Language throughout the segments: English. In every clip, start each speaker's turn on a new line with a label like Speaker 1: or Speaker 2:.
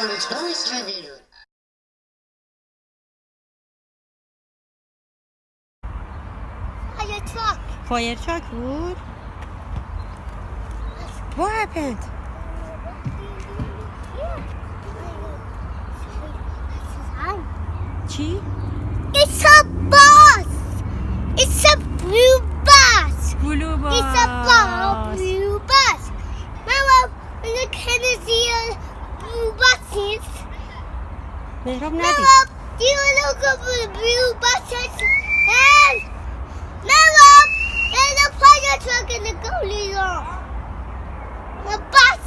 Speaker 1: Monitores revealed.
Speaker 2: Fire truck.
Speaker 3: Fire truck, what? What happened?
Speaker 2: It's up! Welcome to the blue and now up the fire truck. And the goalie. The bus,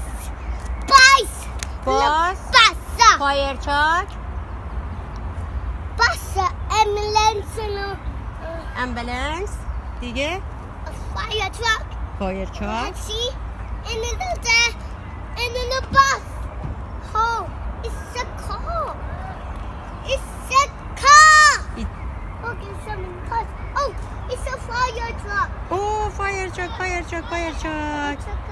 Speaker 2: bus,
Speaker 3: bus,
Speaker 2: bus,
Speaker 3: fire truck,
Speaker 2: bus, ambulance,
Speaker 3: ambulance, دیگه
Speaker 2: fire truck, fire truck,
Speaker 3: and and
Speaker 2: کوچک کوچک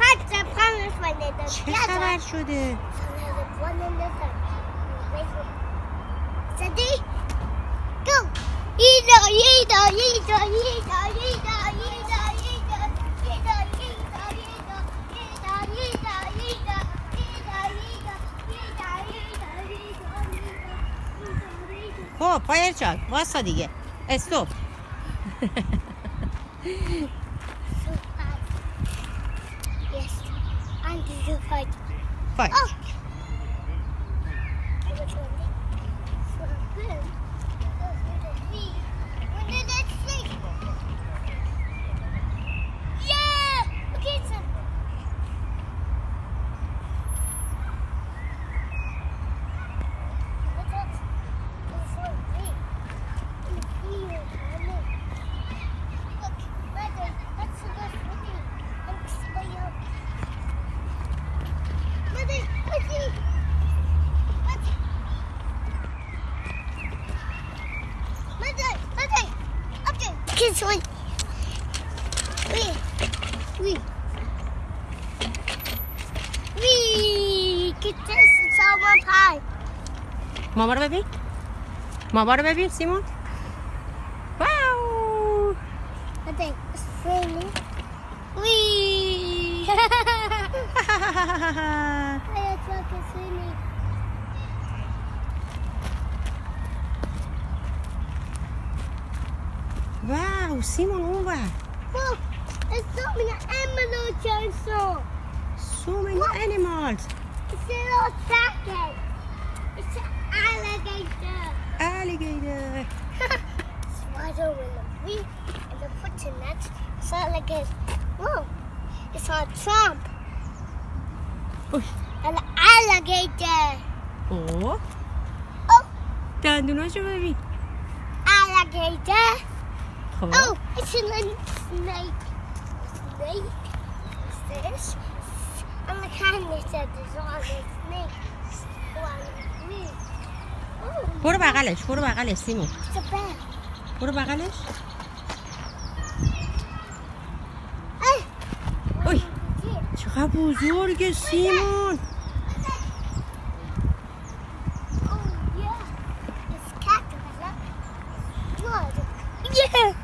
Speaker 2: حتی پنج ماه دیگه
Speaker 3: چه خبر شده؟
Speaker 2: سدی گو یدا یدا یدا یدا یدا
Speaker 3: خب پایر چاک واسه دیگه استوب
Speaker 2: And you fight. Fight. Oh. Ui.
Speaker 3: Ui, que teste salva pai. Vamos embora, bebê?
Speaker 2: Vamos embora, bebê? Simon? Uau! Até, estrela. Ui!
Speaker 3: Olha. Uau, Simon, uva!
Speaker 2: Uau! There's so many animals, Chainsaw.
Speaker 3: So many what? animals.
Speaker 2: It's a little jacket. It's an alligator.
Speaker 3: Alligator.
Speaker 2: Spider with a V and a foot next. It's not alligator. it's, whoa, it's a trump.
Speaker 3: Uy.
Speaker 2: An alligator.
Speaker 3: Oh.
Speaker 2: Oh.
Speaker 3: Down to nosso baby.
Speaker 2: Alligator.
Speaker 3: Oh.
Speaker 2: oh, it's a snake. snake. Fish. And the candy said there's all
Speaker 3: برو بغلش برو بغلش
Speaker 2: سیمو
Speaker 3: برو بغلش اوی چقدر بزرگ سیمون
Speaker 2: Yeah.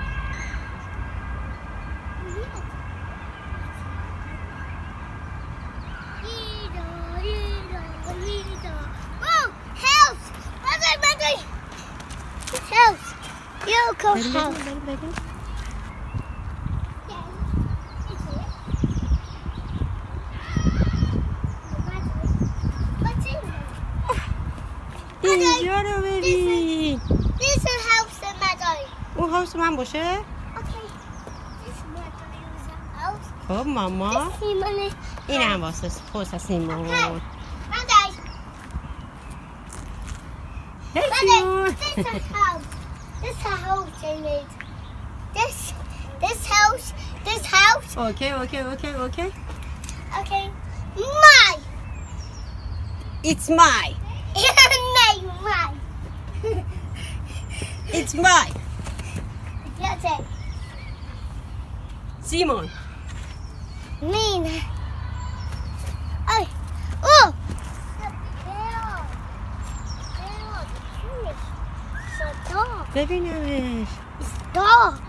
Speaker 3: your
Speaker 2: baby, house. Baby, baby,
Speaker 3: اینجا
Speaker 2: This is house of Madari.
Speaker 3: اون هاوس من باشه؟ خب ماما این هم my خوص سیمون
Speaker 2: Thank
Speaker 3: you.
Speaker 2: This house. This, this house, this house.
Speaker 3: Okay, okay, okay, okay.
Speaker 2: Okay. My.
Speaker 3: It's my.
Speaker 2: It's my. my.
Speaker 3: it's my.
Speaker 2: That's it.
Speaker 3: Simon. Very nice.
Speaker 2: It's dark.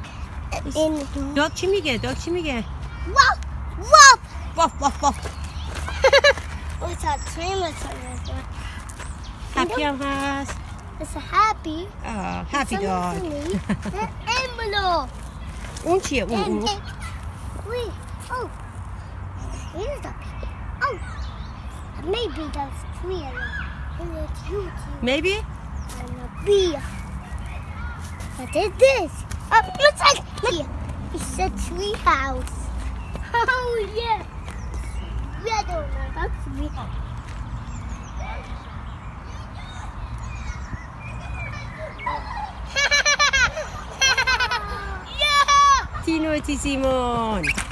Speaker 2: In
Speaker 3: Dog çimige, dog çimige.
Speaker 2: Wop, wop.
Speaker 3: Woof, woof, woof.
Speaker 2: Oh, it's a train
Speaker 3: Happy house.
Speaker 2: It's a happy.
Speaker 3: Oh, happy dog.
Speaker 2: An envelope.
Speaker 3: Un,
Speaker 2: And
Speaker 3: un.
Speaker 2: it, wait, oh, here's the oh, maybe that's three of them. And it's you two
Speaker 3: Maybe?
Speaker 2: and a bee. What is this? Oh, looks like. It's a tree house. Oh yeah. Yeah, don't know. That's me. yeah.
Speaker 3: Tino si Simon.